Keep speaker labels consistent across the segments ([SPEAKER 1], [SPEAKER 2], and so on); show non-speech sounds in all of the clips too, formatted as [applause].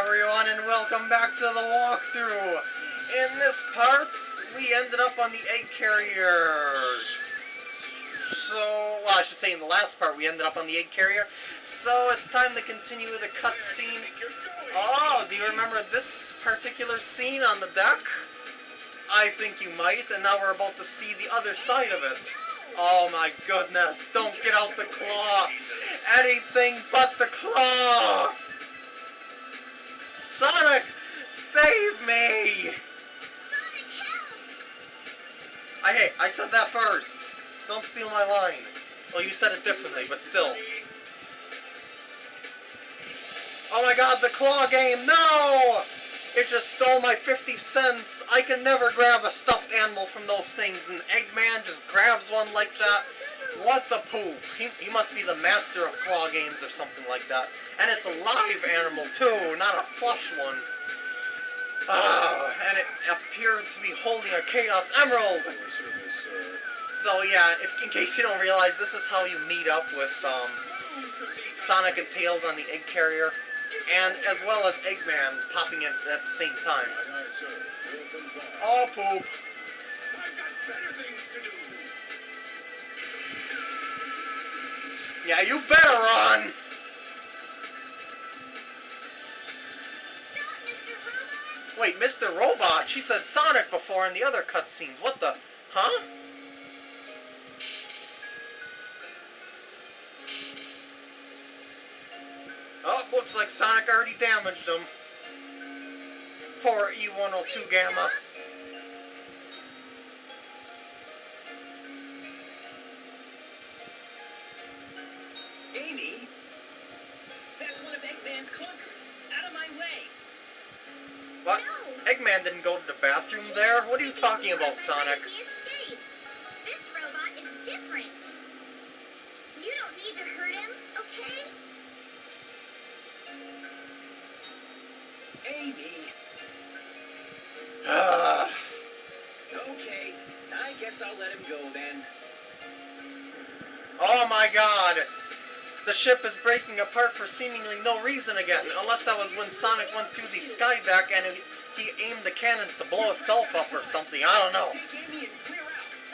[SPEAKER 1] everyone, and welcome back to the walkthrough. In this part, we ended up on the egg carriers. So, well, I should say in the last part, we ended up on the egg carrier. So, it's time to continue the cutscene. Oh, do you remember this particular scene on the deck? I think you might, and now we're about to see the other side of it. Oh my goodness, don't get out the claw! Anything but the claw! Sonic, save me! I hey, I said that first. Don't steal my line. Well, you said it differently, but still. Oh my god, the claw game, no! It just stole my 50 cents. I can never grab a stuffed animal from those things, and Eggman just grabs one like that. What the poop? He, he must be the master of claw games or something like that. And it's a live animal too, not a plush one. Ah, and it appeared to be holding a Chaos Emerald. So yeah, if, in case you don't realize, this is how you meet up with um, Sonic and Tails on the egg carrier, and as well as Eggman popping in at the same time. Oh, poop. Yeah, you better run! Wait, Mr. Robot? She said Sonic before in the other cutscenes. What the? Huh? Oh, looks like Sonic already damaged him. Poor E102 Gamma. What? Eggman didn't go to the bathroom there? What are you talking about, Sonic?
[SPEAKER 2] This robot is different. You don't need to hurt him, okay?
[SPEAKER 3] Amy.
[SPEAKER 1] Ah,
[SPEAKER 3] Okay, I guess I'll let him go then.
[SPEAKER 1] oh my god! The ship is breaking apart for seemingly no reason again, unless that was when Sonic went through the skydeck and it, he aimed the cannons to blow itself up or something, I don't know.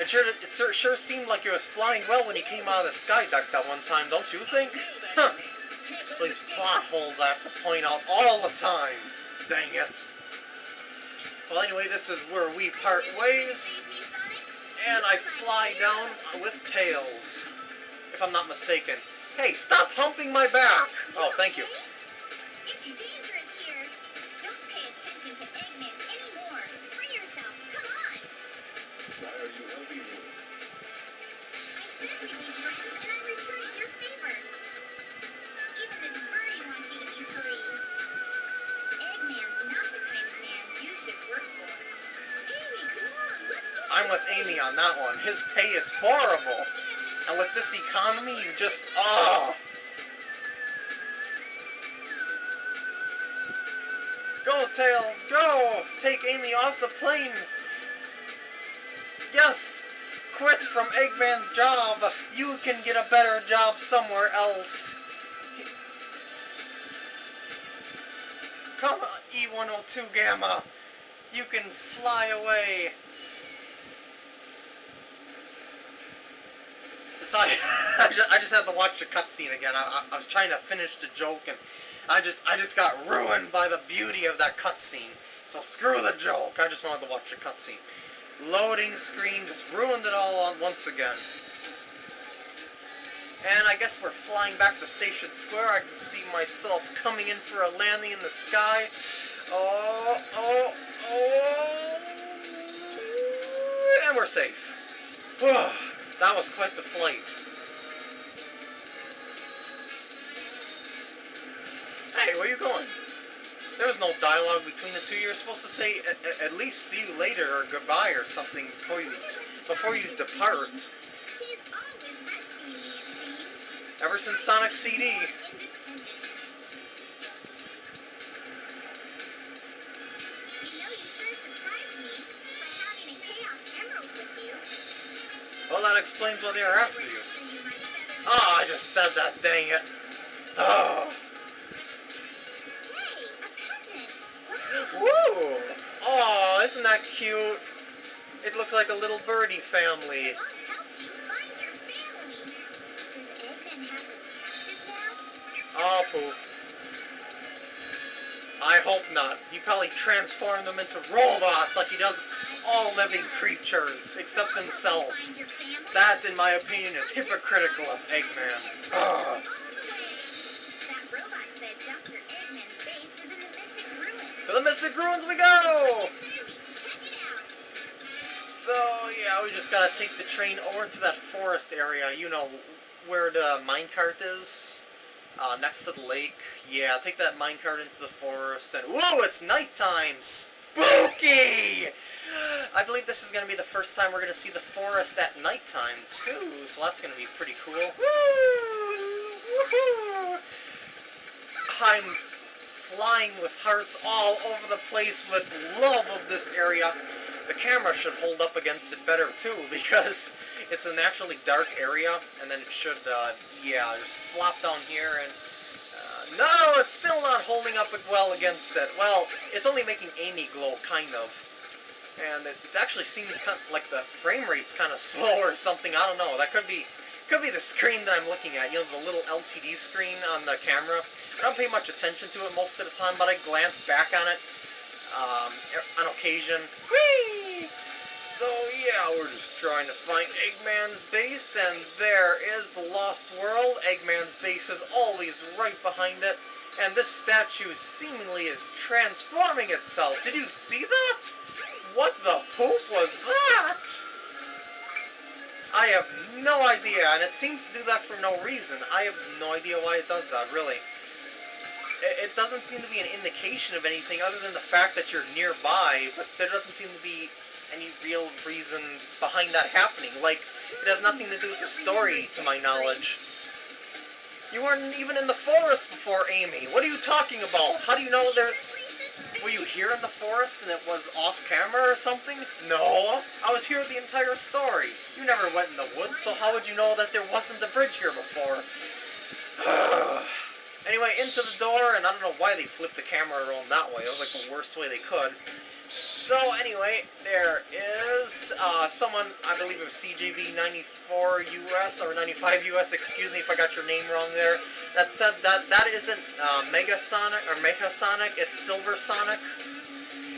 [SPEAKER 1] It sure, it sure, seemed like it was flying well when he came out of the skydeck that one time, don't you think? Huh. These plot holes I have to point out all the time. Dang it. Well, anyway, this is where we part ways, and I fly down with Tails, if I'm not mistaken. Hey, stop humping my back! Oh, thank you.
[SPEAKER 2] It's dangerous here. Don't pay attention to Eggman anymore. Free yourself. Come on.
[SPEAKER 4] Why are you helping me?
[SPEAKER 2] I said we'd be friends, and I'm returning your favor. Even this birdie wants you to be free. Eggman's not the kind of man you should work for. Amy, come on. Let's go.
[SPEAKER 1] I'm with Amy on that one. His pay is horrible. And with this economy, you just, oh. Go, Tails, go! Take Amy off the plane! Yes! Quit from Eggman's job! You can get a better job somewhere else! Come, E102 Gamma! You can fly away! Sorry, [laughs] I just, I just had to watch the cutscene again. I, I, I was trying to finish the joke, and I just I just got ruined by the beauty of that cutscene. So screw the joke. I just wanted to watch the cutscene. Loading screen just ruined it all on once again. And I guess we're flying back to Station Square. I can see myself coming in for a landing in the sky. Oh, oh, oh. And we're safe. [sighs] [sighs] that was quite the flight. Hey, where you going? There was no dialogue between the two. You're supposed to say at, at- least see you later or goodbye or something before you before you depart.
[SPEAKER 2] He's always rescuing me, it seems.
[SPEAKER 1] Ever since Sonic CD. Well, that explains why they're after you. Oh, I just said that, dang it. Oh.
[SPEAKER 2] Woo! Oh,
[SPEAKER 1] isn't that cute? It looks like a little birdie family. Oh, poop. I hope not. He probably transformed them into robots like he does all living creatures, except
[SPEAKER 2] family?
[SPEAKER 1] That, in my opinion, is hypocritical of Eggman. Ugh. To the Mystic Ruins we go! So, yeah, we just gotta take the train over to that forest area, you know, where the minecart is. Uh, next to the lake. Yeah, take that minecart into the forest, and whoa, it's nighttime! Spooky! I believe this is gonna be the first time we're gonna see the forest at nighttime, too, so that's gonna be pretty cool. I'm flying with hearts all over the place with love of this area. The camera should hold up against it better too [laughs] because it's a naturally dark area and then it should, uh, yeah, just flop down here and no, it's still not holding up well against it. Well, it's only making Amy glow, kind of. And it, it actually seems kind of like the frame rate's kind of slow or something. I don't know. That could be could be the screen that I'm looking at. You know, the little LCD screen on the camera. I don't pay much attention to it most of the time, but I glance back on it um, on occasion. Whee! So yeah, we're just trying to find Eggman's base, and there is the Lost World. Eggman's base is always right behind it, and this statue seemingly is transforming itself. Did you see that? What the poop was that? I have no idea, and it seems to do that for no reason. I have no idea why it does that, really. It, doesn't seem to be an indication of anything other than the fact that you're nearby, but there doesn't seem to be any real reason behind that happening. Like, it has nothing to do with the story, to my knowledge. You weren't even in the forest before, Amy. What are you talking about? How do you know there... Were you here in the forest and it was off camera or something? No, I was here the entire story. You never went in the woods, so how would you know that there wasn't a bridge here before? [sighs] anyway, into the door, and I don't know why they flipped the camera around that way. It was like the worst way they could. So anyway, there is uh, someone, I believe it was CJV 94 US, or 95 US, excuse me if I got your name wrong there, that said that that isn't uh, Mega Sonic, or Mega Sonic, it's Silver Sonic.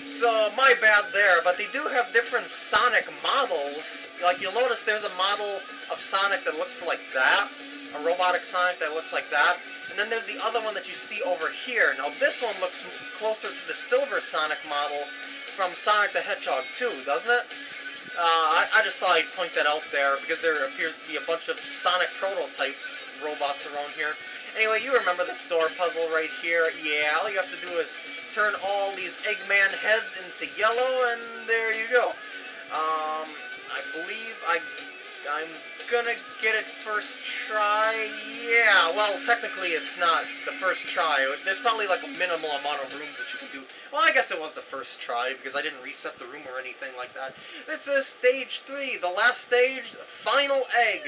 [SPEAKER 1] So, my bad there, but they do have different Sonic models. Like, you'll notice there's a model of Sonic that looks like that, a robotic Sonic that looks like that, and then there's the other one that you see over here. Now, this one looks closer to the Silver Sonic model, from Sonic the Hedgehog 2, doesn't it? Uh, I, I, just thought I'd point that out there because there appears to be a bunch of Sonic prototypes robots around here. Anyway, you remember this door puzzle right here. Yeah, all you have to do is turn all these Eggman heads into yellow, and there you go. Um, I believe I, I'm gonna get it first try. Yeah, well, technically it's not the first try. There's probably like a minimal amount of rooms that you can do. Well, I guess it was the first try because I didn't reset the room or anything like that. This is stage three, the last stage, final egg.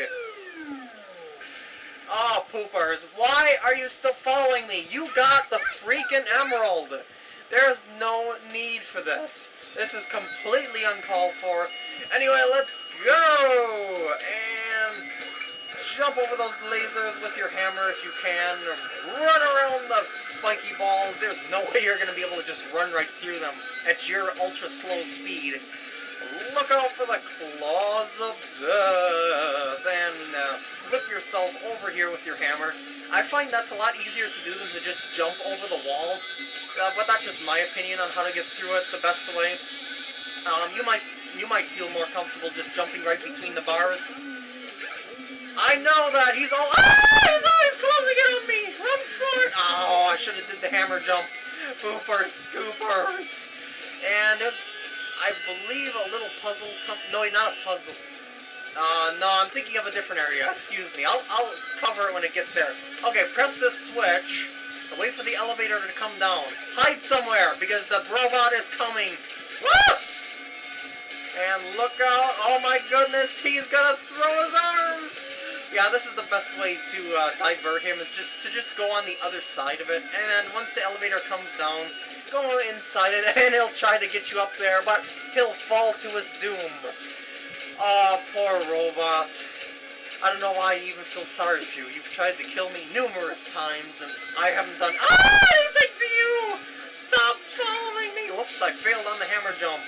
[SPEAKER 1] Oh, poopers, why are you still following me? You got the freaking emerald. There's no need for this. This is completely uncalled for. Anyway, let's go! And jump over those lasers with your hammer if you can. Run around the spiky balls. There's no way you're going to be able to just run right through them at your ultra slow speed. Look out for the claws of death. And uh, flip yourself over here with your hammer. I find that's a lot easier to do than to just jump over the wall. Uh, but that's just my opinion on how to get through it the best way. Um, you might you might feel more comfortable just jumping right between the bars. I know that he's all ah, he's always Oh, I should have did the hammer jump. Boopers, scoopers, and it's I believe a little puzzle. no, not a puzzle. Uh, no, I'm thinking of a different area. Excuse me. I'll I'll cover it when it gets there. Okay, press this switch. Wait for the elevator to come down. Hide somewhere because the robot is coming. Woo! And look out. Oh my goodness, he's gonna throw his arms. Yeah, this is the best way to uh, divert him, is just to just go on the other side of it, and once the elevator comes down, go inside it, [laughs] and he'll try to get you up there, but he'll fall to his doom. Aw, poor robot. I don't know why I even feel sorry for you. You've tried to kill me numerous times, and I haven't done ah, anything to you! Stop following me! Whoops, I failed on the hammer jump.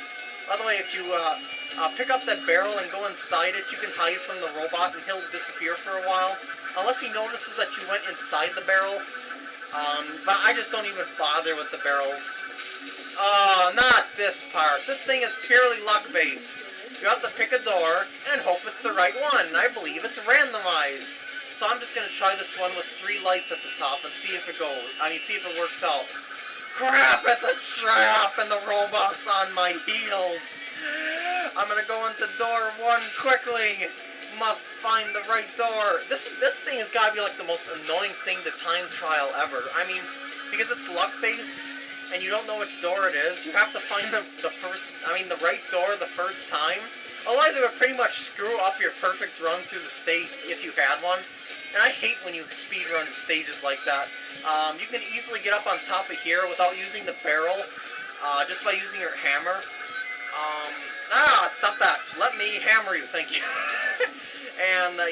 [SPEAKER 1] By the way, if you uh, uh, pick up that barrel and go inside it, you can hide from the robot and he'll disappear for a while. Unless he notices that you went inside the barrel. Um, but I just don't even bother with the barrels. Oh, not this part. This thing is purely luck-based. You have to pick a door and hope it's the right one. I believe it's randomized. So I'm just going to try this one with three lights at the top and see if it goes. I mean, see if it works out. Crap, it's a trap and the robot's on my heels. I'm to go into door one quickly. Must find the right door. This this thing has got to be like the most annoying thing to time trial ever. I mean, because it's luck-based, and you don't know which door it is, you have to find the, the first, I mean the right door the first time. Otherwise it would pretty much screw up your perfect run through the stage if you had one. And I hate when you speed run stages like that. Um, you can easily get up on top of here without using the barrel, uh, just by using your hammer. Um, stop that. Let me hammer you, thank you. [laughs] and, uh,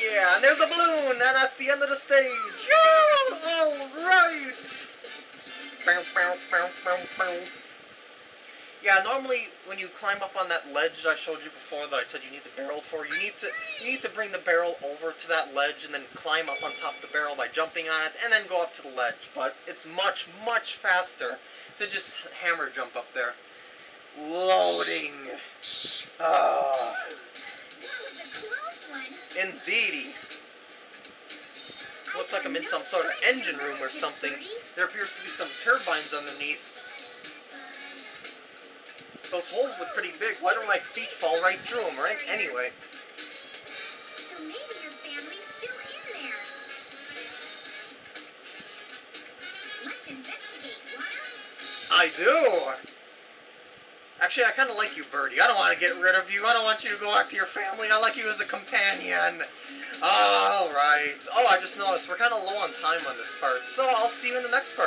[SPEAKER 1] yeah, and there's the balloon, and that's the end of the stage. Yeah, alright. Bow, bow, bow, bow. Yeah, normally when you climb up on that ledge I showed you before that I said you need the barrel for, you need to you need to bring the barrel over to that ledge and then climb up on top of the barrel by jumping on it and then go up to the ledge. But it's much, much faster to just hammer jump up there. Loading. Ah,
[SPEAKER 2] That was a close one.
[SPEAKER 1] indeedy. Looks like I'm in some sort of engine room or something. There appears to be some turbines underneath. Those holes look pretty big. Why don't my feet fall right through them, right? Anyway. I maybe Actually, I kind of like you, Birdie. I don't want to get rid of you. I don't want you to go back to your family. I like you as a companion. Alright. Oh, I just noticed we're kind of low on time on this part. So I'll see you in the next part.